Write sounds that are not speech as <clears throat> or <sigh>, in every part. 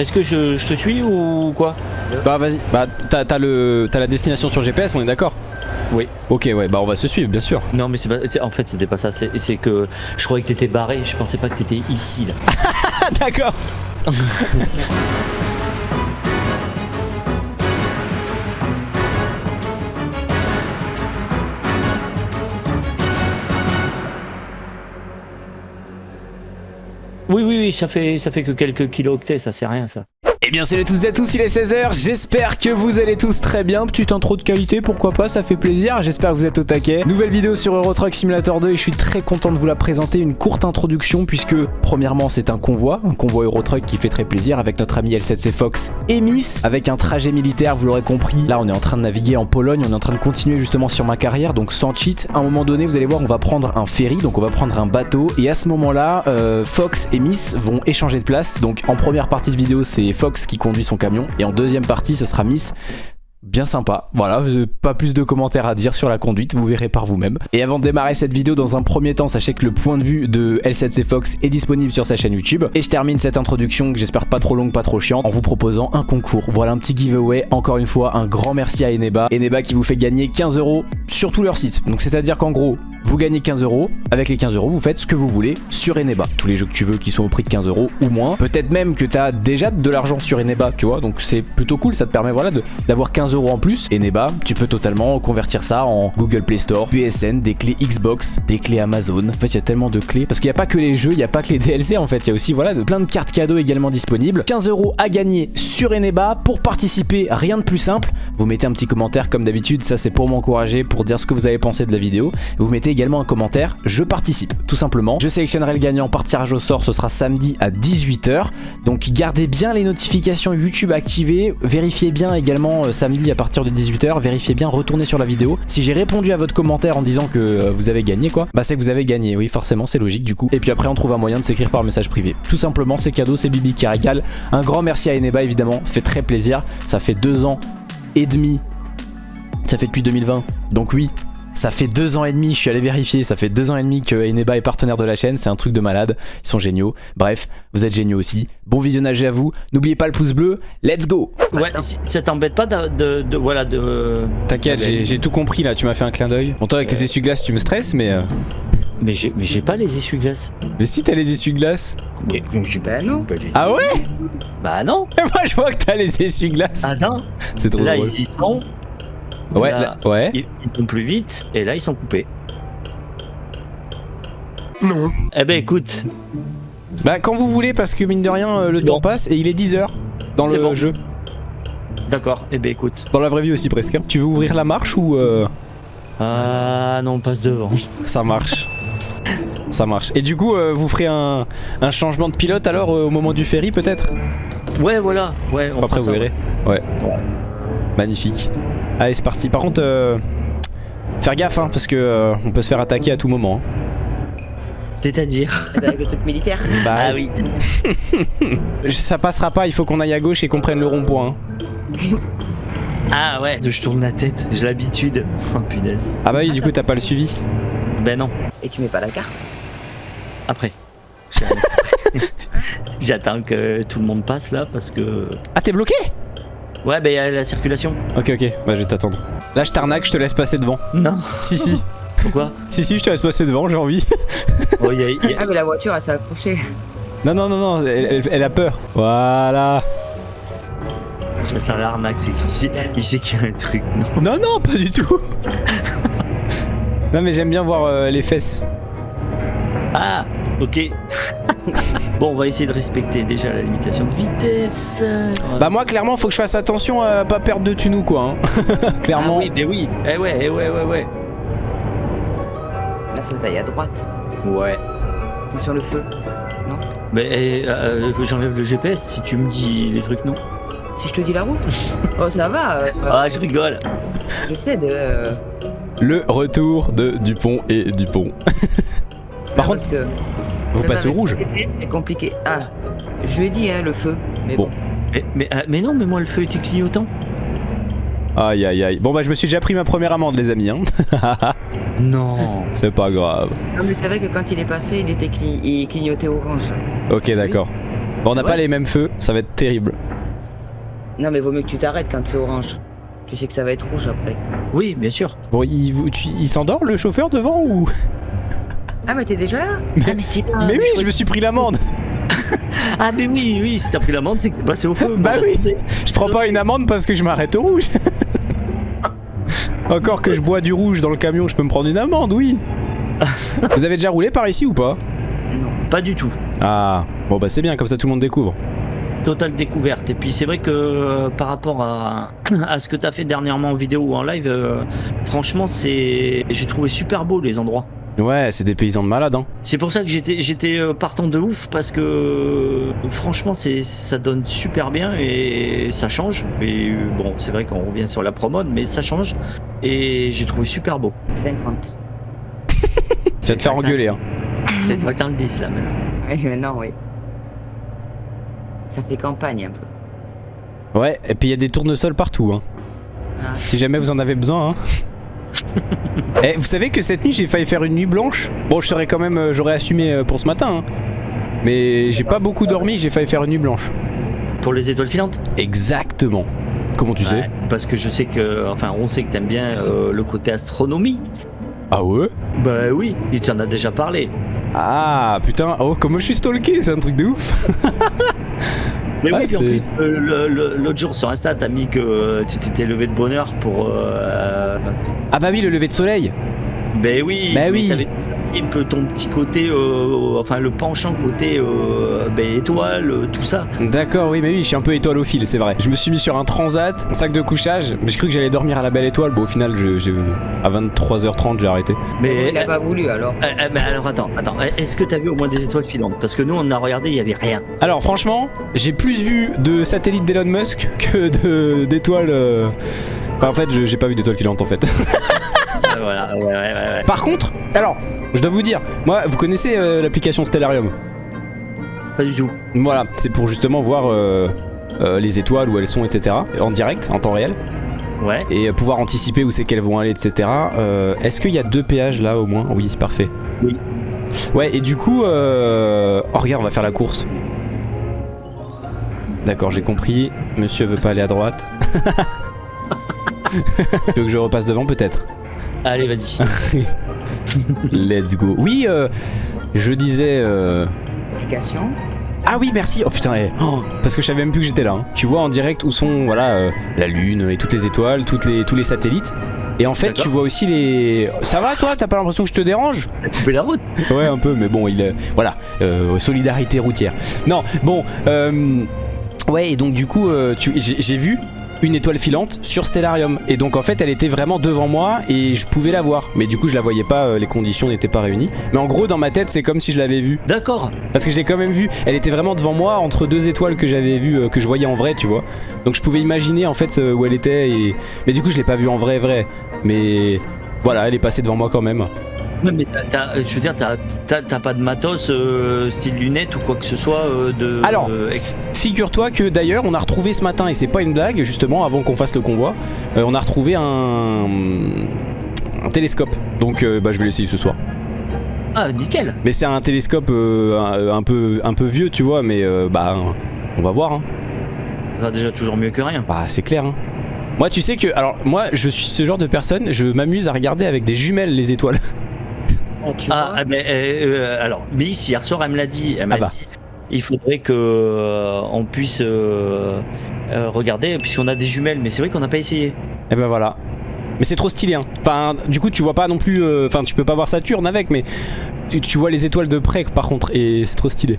Est-ce que je, je te suis ou quoi? Bah vas-y, bah t'as t'as le t'as la destination sur GPS, on est d'accord? Oui. Ok ouais, bah on va se suivre bien sûr. Non mais c'est pas... En fait c'était pas ça, c'est que je croyais que t'étais barré, je pensais pas que t'étais ici là. <laughs> D'accord <laughs> Ça fait, ça fait que quelques kilooctets, ça c'est rien ça. Eh bien salut à toutes et à tous, il est 16h, j'espère que vous allez tous très bien, petite intro de qualité, pourquoi pas, ça fait plaisir, j'espère que vous êtes au taquet. Nouvelle vidéo sur Euro Truck Simulator 2 et je suis très content de vous la présenter, une courte introduction puisque premièrement c'est un convoi, un convoi Euro Truck qui fait très plaisir avec notre ami L7C Fox et Miss, avec un trajet militaire, vous l'aurez compris, là on est en train de naviguer en Pologne, on est en train de continuer justement sur ma carrière, donc sans cheat, à un moment donné vous allez voir on va prendre un ferry, donc on va prendre un bateau. Et à ce moment là, Fox et Miss vont échanger de place, donc en première partie de vidéo c'est Fox qui conduit son camion et en deuxième partie ce sera Miss bien sympa. Voilà, euh, pas plus de commentaires à dire sur la conduite, vous verrez par vous-même. Et avant de démarrer cette vidéo, dans un premier temps, sachez que le point de vue de L7C Fox est disponible sur sa chaîne YouTube. Et je termine cette introduction que j'espère pas trop longue, pas trop chiante, en vous proposant un concours. Voilà un petit giveaway. Encore une fois, un grand merci à Eneba. Eneba qui vous fait gagner 15 euros sur tout leur site. Donc c'est-à-dire qu'en gros, vous gagnez 15 euros. Avec les 15 euros, vous faites ce que vous voulez sur Eneba. Tous les jeux que tu veux qui sont au prix de 15 euros ou moins. Peut-être même que tu as déjà de l'argent sur Eneba, tu vois. Donc c'est plutôt cool. Ça te permet voilà d'avoir 15 euros en plus. Eneba, tu peux totalement convertir ça en Google Play Store, PSN, des clés Xbox, des clés Amazon. En fait, il y a tellement de clés. Parce qu'il n'y a pas que les jeux, il n'y a pas que les DLC en fait. Il y a aussi voilà de, plein de cartes cadeaux également disponibles. 15 euros à gagner sur Eneba. Pour participer, rien de plus simple. Vous mettez un petit commentaire comme d'habitude. Ça, c'est pour m'encourager, pour dire ce que vous avez pensé de la vidéo. Vous mettez également un commentaire, je participe, tout simplement. Je sélectionnerai le gagnant par tirage au sort, ce sera samedi à 18h. Donc gardez bien les notifications YouTube activées, vérifiez bien également euh, samedi à partir de 18h, vérifiez bien, retournez sur la vidéo. Si j'ai répondu à votre commentaire en disant que euh, vous avez gagné quoi, bah c'est que vous avez gagné, oui forcément c'est logique du coup. Et puis après on trouve un moyen de s'écrire par message privé. Tout simplement c'est cadeau, c'est Bibi qui. Un grand merci à Eneba évidemment, fait très plaisir. Ça fait deux ans et demi, ça fait depuis 2020, donc oui, ça fait deux ans et demi, je suis allé vérifier, ça fait deux ans et demi que Eneba est partenaire de la chaîne, c'est un truc de malade, ils sont géniaux. Bref, vous êtes géniaux aussi. Bon visionnage à vous, n'oubliez pas le pouce bleu, let's go Ouais, si- ça t'embête pas de, de, de- voilà de. T'inquiète, j'ai tout compris là, tu m'as fait un clin d'œil. Bon toi avec les essuie-glaces tu me stresses mais... euh, Mais j'ai mais j'ai pas les essuie-glaces. Mais si t'as les essuie-glaces Mais je Bah non. Ah ouais? Bah non. <laughs> Moi je vois que t'as les essuie-glaces Ah non. C'est trop Là drôle. ils y sont. Ouais, là, là- ouais. Ils, ils vont plus vite et là ils sont coupés. Non. Eh ben écoute, Bah quand vous voulez parce que mine de rien euh, le temps passe et il est 10h dans C'est le bon. jeu. d'accord. Eh ben écoute. Dans la vraie vie aussi presque. hein. Tu veux ouvrir la marche ou... euh, Ah non, on passe devant. <laughs> Ça marche. Ça marche. Et du coup, euh, vous ferez un, un changement de pilote alors euh, au moment du ferry peut-être? Ouais, voilà. Ouais, on Après fera vous ça, verrez. Ouais. Magnifique. Allez c'est parti. Par contre, euh, faire gaffe hein, parce que euh, on peut se faire attaquer à tout moment. hein. C'est-à-dire. Avec le truc militaire. <laughs> Bah, Ah oui. <laughs> Ça passera pas, il faut qu'on aille à gauche et qu'on prenne le rond-point. hein. <laughs> Ah ouais. Je tourne la tête. J'ai l'habitude. Oh punaise. Ah bah oui, du coup t'as pas le suivi. Ben non. Et tu mets pas la carte. Après. J'attends que tout le monde passe là parce que. Ah t'es bloqué? Ouais, ben il y a la circulation. Ok ok, bah je vais t'attendre. Là je t'arnaque, je te laisse passer devant. Non. Si si, <laughs> Pourquoi si si, je te laisse passer devant, j'ai envie. <laughs> Oh, il y a- il y a- Ah mais la voiture elle s'est accrochée. Non non non non, elle, elle- elle a peur. Voilà. Ça sent l'arnaque, c'est qu'il sait, il sait qu'il y a un truc. Non. Non non, pas du tout. non mais j'aime bien voir euh, les fesses. Ah, ok. <laughs> bon, on va essayer de respecter déjà la limitation de vitesse. Bah moi clairement faut que je fasse attention à pas perdre de tunou quoi. hein. <laughs> Ah clairement. oui, mais oui. Eh ouais, eh ouais, ouais, ouais. La feu taille à droite. Ouais. C'est sur le feu. Mais eh, euh, j'enlève le GPS si tu me dis les trucs, non? Si je te dis la route. <laughs> Oh ça va. euh, Ah, je rigole. Je sais de. euh, Le retour de Dupont et Dupont. Par non, contre, parce que vous passez au rouge. C'est compliqué. Ah. Je lui ai dit hein le feu. Mais Bon. bon. Mais, mais, mais non, mais moi le feu était clignotant. Aïe aïe aïe. Bon bah je me suis déjà pris ma première amende les amis. Hein. <laughs> Non. C'est pas grave. Comme je savais que quand il est passé il était cli- il clignotait orange. Ok d'accord. Bon, on n'a Ouais. pas les mêmes feux, ça va être terrible. Non, mais vaut mieux que tu t'arrêtes quand c'est orange. Tu sais que ça va être rouge après. Oui, bien sûr. Bon, il, vous- tu- il s'endort le chauffeur devant ou? Ah, mais t'es déjà là Mais- Ah, mais là, Mais oui, je me suis pris l'amende. <laughs> Ah, mais oui, oui, si t'as pris l'amende, c'est que t'es passé au feu. Bah oui. Je prends pas une amende parce que je m'arrête au rouge. <laughs> Encore que je bois du rouge dans le camion, je peux me prendre une amende, oui. <laughs> Vous avez déjà roulé par ici ou pas? Pas du tout. Ah, bon bah c'est bien, comme ça tout le monde découvre. Totale découverte. Et puis c'est vrai que euh, par rapport à, <clears throat> à ce que t'as fait dernièrement en vidéo ou en live, euh, franchement, c'est, j'ai trouvé super beau les endroits. Ouais, c'est des paysans de malades, hein. C'est pour ça que j'étais, j'étais euh, partant de ouf parce que euh, franchement, c'est, ça donne super bien et ça change. Et euh, bon, c'est vrai qu'on revient sur la promode, mais ça change. Et j'ai trouvé super beau. 50. Tu vas te faire engueuler, hein. C'est toi qui le 10 là maintenant. Oui, maintenant, oui. Ça fait campagne un peu. Ouais, et puis il y a des tournesols partout, hein. Ah. Si jamais vous en avez besoin, hein. <laughs> Eh, vous savez que cette nuit j'ai failli faire une nuit blanche Bon, je serais quand même, euh, j'aurais assumé euh, pour ce matin, hein. Mais j'ai pas beaucoup dormi, j'ai failli faire une nuit blanche. Pour les étoiles filantes? Exactement. Comment tu sais? Ouais, Parce que je sais que, enfin, on sait que t'aimes bien euh, le côté astronomie. Ah ouais? Bah oui, et tu en as déjà parlé. Ah putain, oh comment je suis stalké, c'est un truc de ouf. <laughs> Mais oui, puis en plus, euh, l'autre jour sur Insta, t'as mis que euh, tu t'étais levé de bonheur pour. euh, Ah bah oui, le lever de soleil. ben oui, Bah mais oui. Peu ton petit côté, euh, enfin le penchant côté euh, ben, étoile, euh, tout ça. D'accord, oui, mais oui, je suis un peu étoilophile, c'est vrai. Je me suis mis sur un transat, un sac de couchage, mais j'ai cru que j'allais dormir à la belle étoile. Bon, au final, je, j'ai- à 23h30, j'ai arrêté. Mais, Il a pas voulu alors. euh, euh, mais alors attends, attends, est-ce que t'as vu au moins des étoiles filantes? Parce que nous on a regardé, il y avait rien. Alors, franchement, j'ai plus vu de satellites d'Elon Musk que de- d'étoiles. euh, Enfin, en fait, je- j'ai pas vu d'étoiles filantes en fait. <laughs> Voilà, ouais, ouais, ouais, ouais. Par contre, alors, je dois vous dire, moi, vous connaissez euh, l'application Stellarium? Pas du tout. Voilà, c'est pour justement voir euh, euh, les étoiles, où elles sont, etc. En direct, en temps réel. Ouais. et pouvoir anticiper où c'est qu'elles vont aller, etc. Euh, Est-ce qu'il y a deux péages là au moins? Oui, parfait. Oui. Ouais, et du coup, euh... oh regarde, on va faire la course. D'accord, j'ai compris. Monsieur veut pas aller à droite. <laughs> tu veux que je repasse devant peut-être? Allez, vas-y. <laughs> Let's go. Oui, euh, je disais. euh, Application. Ah oui, merci. Oh putain, eh. Oh, parce que je savais même plus que j'étais là. hein. Tu vois en direct où sont voilà euh, la lune et toutes les étoiles, toutes les tous les satellites. Et en fait, tu vois aussi les. Ça va toi? T'as pas l'impression que je te dérange? Coupez la route. <laughs> Ouais, un peu, mais bon, il est- voilà, euh, solidarité routière. Non, bon, euh, ouais, et donc du coup, euh, tu- j'ai vu une étoile filante sur Stellarium, et donc en fait, elle était vraiment devant moi et je pouvais la voir, mais du coup, je la voyais pas, euh, les conditions n'étaient pas réunies. Mais en gros, dans ma tête, c'est comme si je l'avais vue, D'accord. parce que je l'ai quand même vue. Elle était vraiment devant moi entre deux étoiles que j'avais vues, euh, que je voyais en vrai, tu vois. Donc je pouvais imaginer en fait euh, où elle était, et mais du coup, je l'ai pas vue en vrai, vrai. Mais voilà, elle est passée devant moi quand même. Ouais, mais t'as- je veux dire, t'as t'as- t'as pas de matos euh, style lunettes ou quoi que ce soit euh, de. Alors, euh, ex- Figure-toi que d'ailleurs on a retrouvé ce matin, et c'est pas une blague justement, avant qu'on fasse le convoi, on a retrouvé un, un télescope. Donc bah, je vais l'essayer ce soir. Ah, nickel. Mais c'est un télescope un, un peu, un peu vieux tu vois, mais euh, bah on va voir. Hein. Ça va déjà toujours mieux que rien. Bah c'est clair. Hein. Moi tu sais que, alors moi je suis ce genre de personne, je m'amuse à regarder avec des jumelles les étoiles. <laughs> Ah, tu Ah, vois ah, mais euh, euh, alors, Miss hier soir, elle me l'a dit. Elle m'a Ah bah. dit. Il faudrait que euh, on puisse euh, euh, regarder, puisqu'on a des jumelles, mais c'est vrai qu'on n'a pas essayé. Et ben voilà. Mais c'est trop stylé hein. Enfin du coup tu vois pas non plus, euh, enfin tu peux pas voir Saturne avec, mais tu, tu vois les étoiles de près par contre, et c'est trop stylé.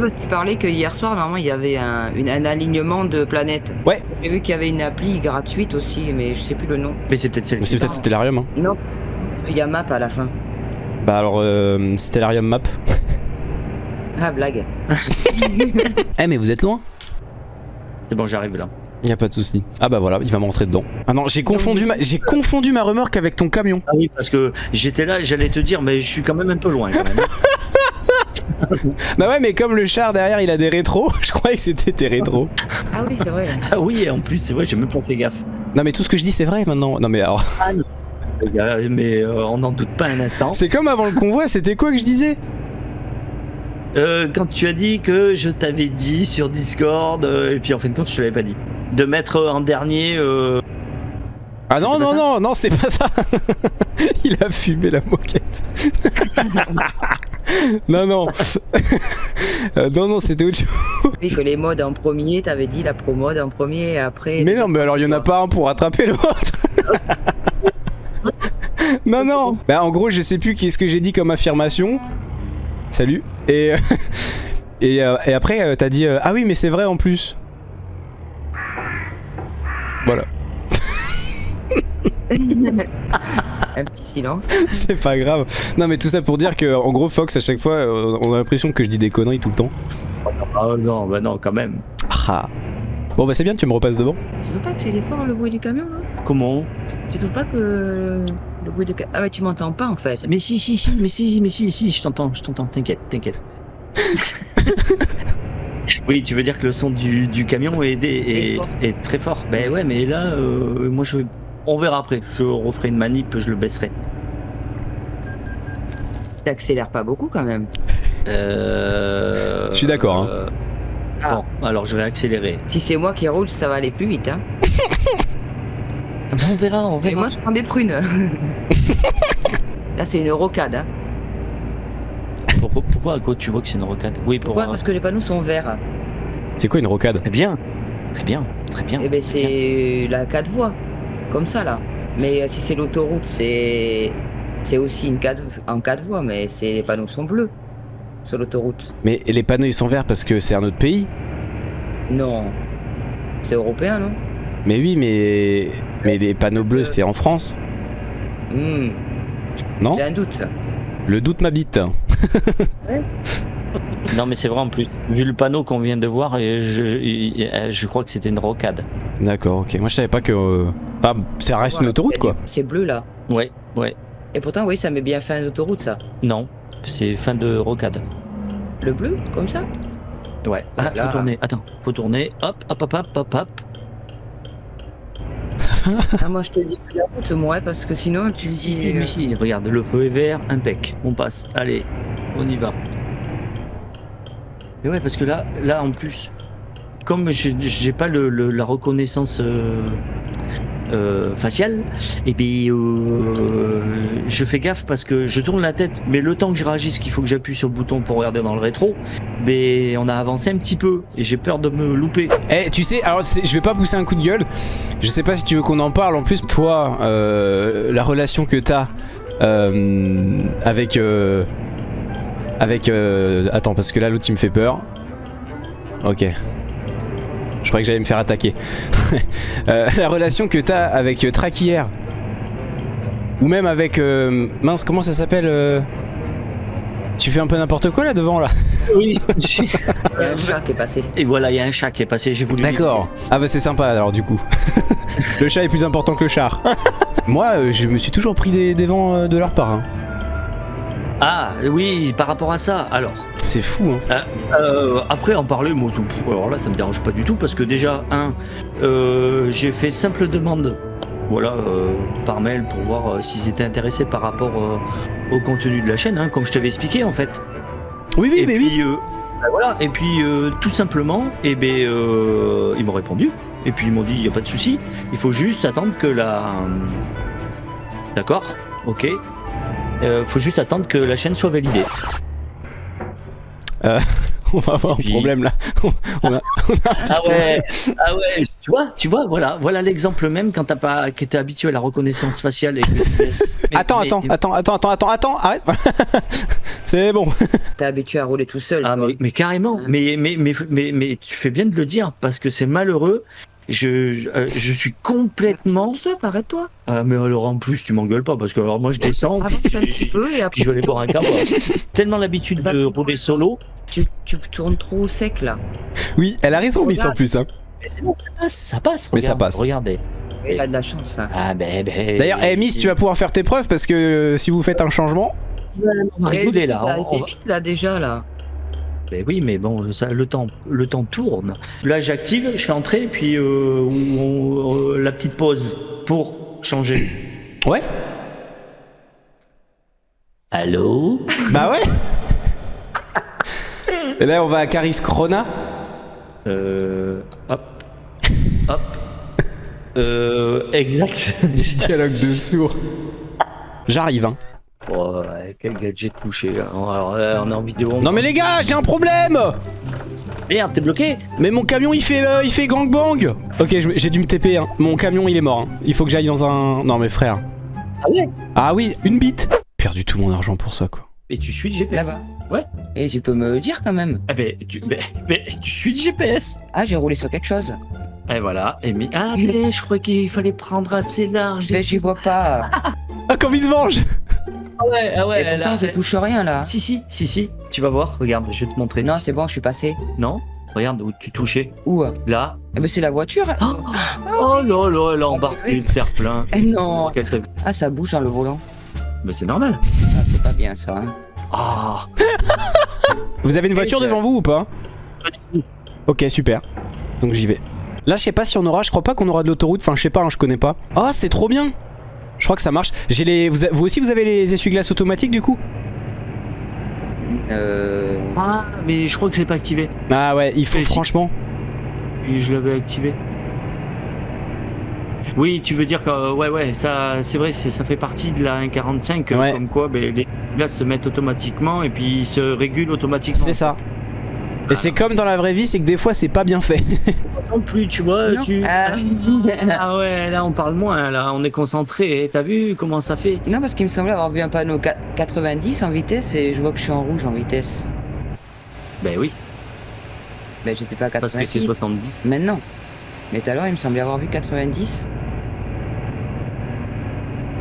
Parce qu'il parlait que hier soir, normalement, il y avait un, une- un alignement de planètes. Ouais. J'ai vu qu'il y avait une appli gratuite aussi, mais je sais plus le nom. Mais c'est peut-être Mais celle-ci. c'est peut-être Stellarium. Hein. Non. Il y a map à la fin. Bah alors, euh, Stellarium Map. <laughs> Ah, blague. <laughs> Eh mais vous êtes loin C'est bon, j'arrive là. Y a pas de souci. Ah bah voilà, il va me rentrer dedans. Ah non, j'ai confondu ma, j'ai confondu ma remorque avec ton camion. Ah oui, parce que j'étais là, j'allais te dire, mais je suis quand même un peu loin. Quand même. <laughs> Bah ouais, mais comme le char derrière, il a des rétros, je croyais que c'était tes rétros. Ah oui, c'est vrai. ah oui, et en plus, c'est vrai, j'ai même pas fait gaffe. Non mais tout ce que je dis c'est vrai maintenant. Non mais alors, Les gars, Mais euh, on n'en doute pas un instant. c'est comme avant le convoi, c'était quoi que je disais? Euh, quand tu as dit que je t'avais dit sur Discord, euh, et puis en fin de compte, je te l'avais pas dit, de mettre en dernier. euh, Ah non, non, non, non, c'est pas ça. <laughs> Il a fumé la moquette. <laughs> non, non. <laughs> Euh, non, non, c'était autre chose. Oui, que les modes en premier, t'avais dit la pro mode en premier et après. Mais non, mais alors il y en a pas un pour attraper l'autre. Non, non. Bah, en gros, je sais plus qu'est-ce que j'ai dit comme affirmation. Salut. Et, euh, <laughs> et, euh, et après, euh, t'as dit euh, Ah oui, mais c'est vrai en plus. Voilà. <laughs> Un petit silence. <laughs> C'est pas grave. Non, mais tout ça pour dire que, en gros, Fox, à chaque fois, on a l'impression que je dis des conneries tout le temps. Ah non, bah non, quand même. Ah. Bon, bah, c'est bien, tu me repasses devant. Tu trouves pas que c'est fort le bruit du camion là Comment? Tu trouves pas que le bruit du camion. Ah, mais tu m'entends pas en fait. Mais si, si, si, mais si, mais si, si, je t'entends, je t'entends, t'inquiète, t'inquiète. <laughs> oui, tu veux dire que le son du, du camion est, est, Est fort. est très fort. Ben ouais, mais là, euh, moi, je, on verra après. Je referai une manip, je le baisserai. T'accélères pas beaucoup quand même. Euh, Je suis d'accord, hein. Ah. Bon, alors je vais accélérer. Si c'est moi qui roule, ça va aller plus vite. Hein. <laughs> Ah on verra, on Mais verra. moi je prends des prunes. <laughs> Là c'est une rocade. Hein. Pourquoi, pourquoi à quoi tu vois que c'est une rocade? Oui, pour. Pourquoi? Parce que les panneaux sont verts. C'est quoi une rocade? Très bien, très bien, très bien. Et ben c'est la 4 voies. Comme ça là. Mais euh, si c'est l'autoroute, c'est. C'est aussi une 4 en 4 voies, mais c'est les panneaux sont bleus sur l'autoroute. Mais les panneaux, ils sont verts parce que c'est un autre pays Non. C'est européen, non? Mais oui, mais. Mais les panneaux bleus, c'est en France Hmm, Non? J'ai un doute. Le doute m'habite. <laughs> Non, mais c'est vrai en plus. Vu le panneau qu'on vient de voir, je, crois que c'était une rocade. D'accord, ok. Moi, je savais pas que. euh, Enfin, ça reste une autoroute, quoi. C'est bleu là. Ouais, ouais. Et pourtant, oui, ça met bien fin d'autoroute ça. Non, c'est fin de rocade. Le bleu, comme ça Ouais. Ah, Là. faut tourner. Attends, faut tourner. Hop, hop, hop, hop, hop, hop. <laughs> Ah, moi je te dis plus la route, moi, parce que sinon tu Si, dis. euh, mais si, regarde, le feu est vert, impec. On passe. Allez, on y va. Et ouais, parce que là, là en plus, comme j'ai j'ai pas le, le- la reconnaissance euh, euh, faciale, et puis euh, je fais gaffe parce que je tourne la tête, mais le temps que je réagisse qu'il faut que j'appuie sur le bouton pour regarder dans le rétro, mais on a avancé un petit peu et j'ai peur de me louper. Eh, tu sais, alors je vais pas pousser un coup de gueule. Je sais pas si tu veux qu'on en parle. En plus, toi, euh, la relation que t'as euh, avec. euh, avec. attends, parce que là, l'autre il me fait peur. Ok. Je croyais que j'allais me faire attaquer. <laughs> Euh, la relation que t'as avec euh, Traquière. Ou même avec. euh, mince, comment ça s'appelle euh, Tu fais un peu n'importe quoi là devant là Oui. <laughs> Il y a un chat qui est passé. et voilà, il y a un chat qui est passé, j'ai voulu. D'accord. Ah bah c'est sympa alors du coup. <laughs> le chat est plus important que le char. Moi, je me suis toujours pris des, des vents de leur part. hein. Ah oui, par rapport à ça, alors. C'est fou. Hein. Euh, après en parler, moi, ça- alors là, ça me dérange pas du tout parce que déjà, un, euh, j'ai fait simple demande, voilà, euh, par mail pour voir s'ils étaient intéressés par rapport au contenu de la chaîne, hein, comme je t'avais expliqué en fait. Oui, oui, et mais puis, oui. ben voilà, et puis tout simplement, et ben, euh, ils m'ont répondu. Et puis ils m'ont dit, il y a pas de souci, il faut juste attendre que la, d'accord, ok, euh, faut juste attendre que la chaîne soit validée. <laughs> On va avoir puis- un problème là. <laughs> on, a, on a un petit Ah ouais, ah ouais, tu vois, tu vois, voilà, voilà l'exemple même quand t'as pas, que t'es habitué à la reconnaissance faciale et que tu laisses- <laughs> Mais- Attends, mais- attends, attends, attends, attends, attends, attends, arrête. c'est bon. T'es habitué à rouler tout seul. Ah mais, mais carrément, mais, mais, mais, mais, mais tu fais bien de le dire parce que c'est malheureux. Je, je, euh, je suis complètement. Tout seul, arrête-toi. Ah mais alors en plus tu m'engueules pas parce que alors moi je descends Avance un petit peu et puis après je vais aller boire un café. <laughs> Tellement l'habitude Va de rouler solo. tu, tu tournes trop sec là. Oui, elle a raison, Miss en plus. Hein. Mais c'est bon, ça passe, ça passe. Mais ça passe. Regardez. Il a de la chance. hein. Ah ben ben. D'ailleurs, eh, Miss, tu vas pouvoir faire tes preuves parce que euh, si vous faites un changement. On va rigoler là. Ça on- vite là déjà là. Ben oui, mais bon, ça, le temps, le temps tourne. Là, j'active, je fais entrer, puis euh, on- euh, la petite pause pour changer. <coughs> Ouais Allô? Bah ouais <coughs> Et là, on va à Caris Krona. Euh, hop, <coughs> hop. Euh, exact. Dialogue de sourd. J'arrive, hein. Oh, ouais, quel gadget touché. hein. Alors, là, on est en vidéo. Non mais les gars, j'ai un problème Merde, t'es bloqué Mais mon camion il fait euh, il fait gangbang Ok, j'ai dû me TP, hein. Mon camion il est mort. hein. Il faut que j'aille dans un... Non mais frère. Ah ouais? Ah oui, une bite Perdu tout mon argent pour ça quoi. Et tu suis le GPS Là-bas. Ouais. Et tu peux me le dire quand même. Ah ben, tu, ben, ben, tu suis le GPS Ah, j'ai roulé sur quelque chose. Et voilà, et mais... Ah mais je crois qu'il fallait prendre assez large. Mais j'y vois pas. Ah comme il se venge ouais, ah ouais, Et pourtant, je touche rien là. Si, si, si, si, tu vas voir, regarde, je vais te montrer. Non, c'est bon, je suis passé. Non? Regarde où tu touchais. Où? Là. Eh ben, c'est la voiture. Oh, oh là là, elle a embarqué le terre-plein. Eh non. Ah, ça bouge dans le volant. Mais c'est normal. Ah, c'est pas bien ça. hein. Ah <laughs> Vous avez une voiture devant vous ou pas? Ok, super. Donc j'y vais. Là, je sais pas si on aura, je crois pas qu'on aura de l'autoroute, enfin je sais pas, hein, je connais pas. Oh, c'est trop bien Je crois que ça marche. J'ai les vous, a- vous aussi vous avez les essuie-glaces automatiques du coup? Euh. Ah, mais je crois que je l'ai pas activé. Ah ouais, il faut Mais franchement. Je l'avais activé. Oui, tu veux dire que euh, ouais ouais, ça c'est vrai, c'est- ça fait partie de la 1.45 euh, Ouais. comme quoi ben, les glaces se mettent automatiquement et puis ils se régulent automatiquement. C'est ça. Et c'est comme dans la vraie vie, c'est que des fois c'est pas bien fait. <laughs> Non plus, tu vois, Non. tu Ah. <laughs> Ah ouais, là on parle moins là, on est concentré, t'as vu comment ça fait Non, parce qu'il me semblait avoir vu un panneau qua- 90 en vitesse et je vois que je suis en rouge en vitesse. Ben oui, Ben, j'étais pas à parce que c'est 90. 70. Maintenant. Mais tout à l'heure, il me semblait avoir vu 90.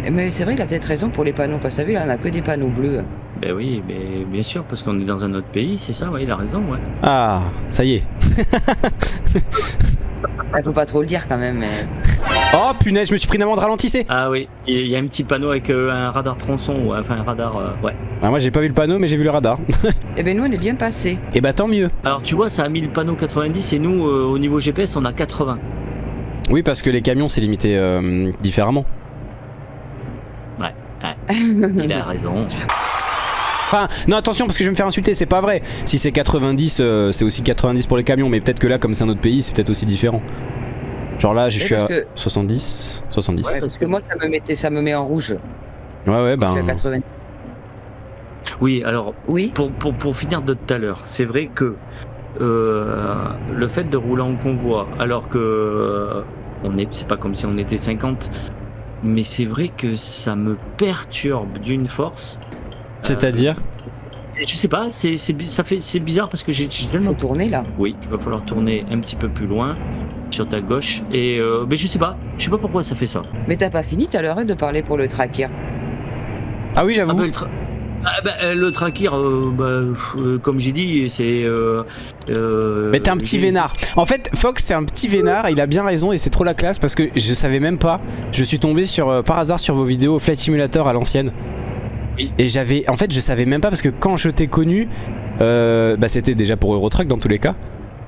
Eh, Mais c'est vrai, il a peut-être raison pour les panneaux. Parce que t'as vu, là, on a que des panneaux bleus. Ben oui, mais bien sûr parce qu'on est dans un autre pays, c'est ça, ouais, il a raison, ouais. Ah, ça y est. Il faut pas trop le dire quand même. Mais... Oh punaise, je me suis pris une amende, ralentissez Ah oui, il y a un petit panneau avec euh, un radar tronçon, ouais, enfin un radar, euh, ouais. Ah, Moi j'ai pas vu le panneau, mais j'ai vu le radar. <laughs> Eh ben, nous, on est bien passé. Et bah tant mieux. Alors tu vois, ça a mis le panneau 90 et nous, euh, au niveau GPS, on a 80. Oui, parce que les camions c'est limité euh, différemment. <laughs> Il a raison. Enfin, non attention parce que je vais me faire insulter, c'est pas vrai. Si c'est 90, euh, c'est aussi 90 pour les camions, mais peut-être que là, comme c'est un autre pays, c'est peut-être aussi différent. Genre là, je suis à que- 70, 70. Ouais, parce que moi, ça me, mettait, ça me met en rouge. Ouais, ouais, Je suis à ben. 90. Oui, alors Oui. pour, pour, pour finir de tout à l'heure, c'est vrai que euh, le fait de rouler en convoi, alors que euh, on est, c'est pas comme si on était 50, mais c'est vrai que ça me perturbe d'une force. C'est-à-dire Et Je sais pas, c'est c'est bi- ça fait c'est bizarre parce que j'ai tellement faut tourner là. Oui, il va falloir tourner un petit peu plus loin sur ta gauche et euh, mais je sais pas, je sais pas pourquoi ça fait ça. Mais t'as pas fini tout à l'heure hein, de parler pour le tracker. Ah oui, Ah j'avoue. bah, le, tra- Ah bah, euh, le tracker, euh, bah, euh, comme j'ai dit, c'est. Euh, euh, Mais t'es un petit vénard. En fait, Fox c'est un petit vénard, il a bien raison et c'est trop la classe parce que je savais même pas. Je suis tombé sur euh, par hasard sur vos vidéos Flight Simulator à l'ancienne. Oui. Et j'avais. En fait, je savais même pas parce que quand je t'ai connu, euh, bah c'était déjà pour Eurotruck dans tous les cas.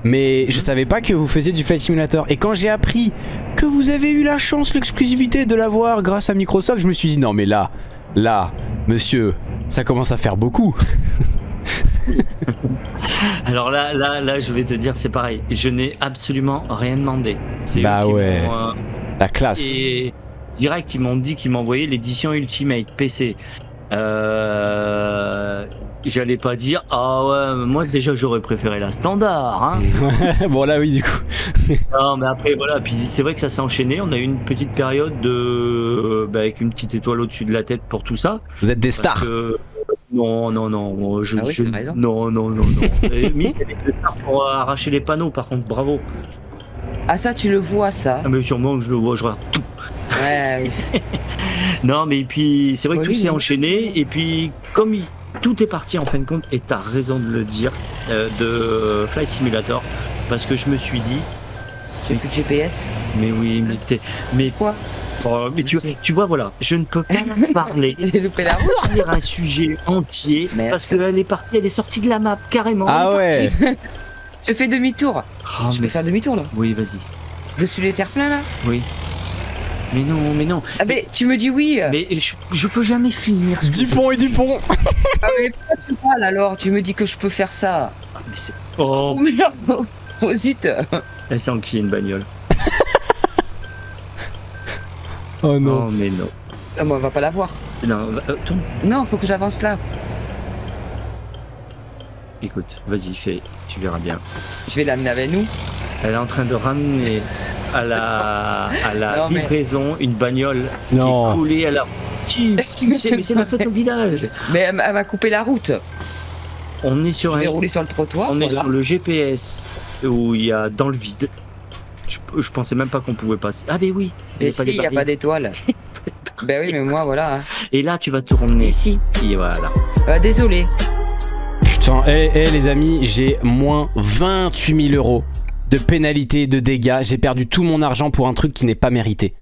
Mais je savais pas que vous faisiez du Flight Simulator. Et quand j'ai appris que vous avez eu la chance, l'exclusivité de l'avoir grâce à Microsoft, je me suis dit non mais là, là, monsieur, ça commence à faire beaucoup. <laughs> Alors là, là, là, je vais te dire, c'est pareil. Je n'ai absolument rien demandé. Bah ouais. euh, La classe. Et direct, ils m'ont dit qu'ils m'envoyaient l'édition Ultimate PC. Euh, J'allais pas dire, ah ouais, moi déjà j'aurais préféré la standard. Hein. <laughs> bon là oui du coup. <laughs> non, mais après voilà, puis c'est vrai que ça s'est enchaîné. On a eu une petite période de, euh, bah, avec une petite étoile au-dessus de la tête pour tout ça. Vous êtes des stars. que- Non, non, non, je, Ah oui, je- t'as raison. non, non, non, non. Miss, elle était stars pour arracher les panneaux, par contre, bravo. Ah ça tu le vois ça Ah, mais sûrement que je le vois, je regarde tout. Ouais. oui. <laughs> Non, mais puis c'est vrai que Oui, tout oui, s'est enchaîné, et puis comme il- tout est parti en fin de compte, et t'as raison de le dire, euh, de Flight Simulator, parce que je me suis dit, J'ai plus de GPS. mais oui, mais t'es, mais Quoi? Oh, mais tu, tu vois, voilà, je ne peux pas <laughs> parler. J'ai loupé la route. Un sujet entier Merde. parce qu'elle est partie, elle est sortie de la map carrément. Ah ouais. <laughs> Je fais demi-tour. Oh, je vais faire demi-tour là. Oui, vas-y. Je suis les terres pleins là. Oui. Mais non, mais non. Ah mais tu me dis oui. Mais je, je peux jamais finir. ce Dupont et Dupont. Ah mais pourquoi tu parles alors Tu me dis que je peux faire ça. Ah, mais c'est... Oh, Oh merde Oh zut elle s'est enquillée une bagnole. <laughs> Oh Non, mais non. Ah, moi, on va pas la voir. Non, va- euh, tourne. Non, faut que j'avance là. Écoute, vas-y, fais, tu verras bien. Je vais l'amener avec nous. Elle est en train de ramener à la, à la Non, mais- livraison une bagnole qui Non. est coulée à la... Qui- qui- c'est- Mais c'est la faute au village. Mais elle, elle m'a coupé la route. On est sur Je vais un... rouler sur le trottoir. On est sur le GPS où il y a dans le vide. Je, je pensais même pas qu'on pouvait passer. Ah ben oui. Mais il y a si, <laughs> il n'y a pas d'étoile. ben oui, mais moi, voilà. hein. Et là, tu vas tourner. Ici. Et voilà. Euh, désolé. Putain, eh eh, les amis, j'ai moins 28 000 euros de pénalité, de dégâts. J'ai perdu tout mon argent pour un truc qui n'est pas mérité.